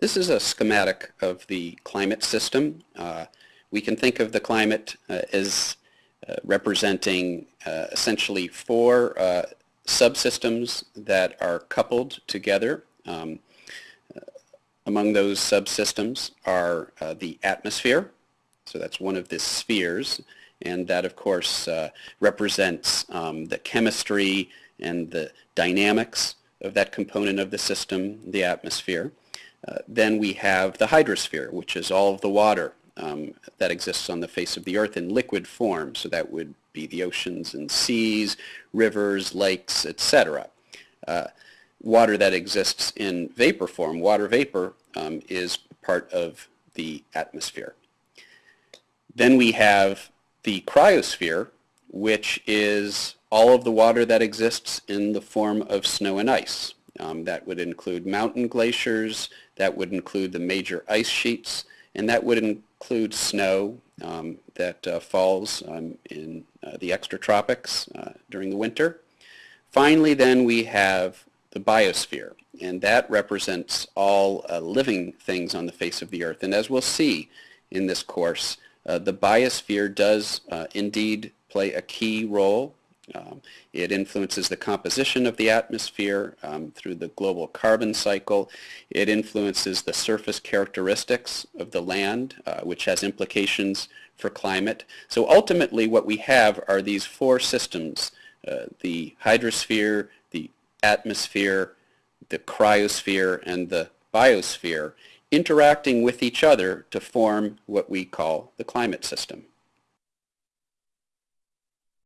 This is a schematic of the climate system. Uh, we can think of the climate uh, as uh, representing uh, essentially four uh, subsystems that are coupled together. Um, uh, among those subsystems are the atmosphere, so that's one of the spheres, and that of course represents um, the chemistry and the dynamics of that component of the system, the atmosphere. Uh, then we have the hydrosphere, which is all of the water um, that exists on the face of the earth in liquid form. So that would be the oceans and seas, rivers, lakes, etc. Uh, water that exists in vapor form, water vapor, um, is part of the atmosphere. Then we have the cryosphere, which is all of the water that exists in the form of snow and ice. Um, that would include mountain glaciers, that would include the major ice sheets, and that would include snow um, that uh, falls um, in uh, the extratropics uh, during the winter. Finally, then, we have the biosphere, and that represents all uh, living things on the face of the earth. And as we'll see in this course, uh, the biosphere does uh, indeed play a key role um, it influences the composition of the atmosphere um, through the global carbon cycle. It influences the surface characteristics of the land, uh, which has implications for climate. So ultimately what we have are these four systems, uh, the hydrosphere, the atmosphere, the cryosphere, and the biosphere, interacting with each other to form what we call the climate system.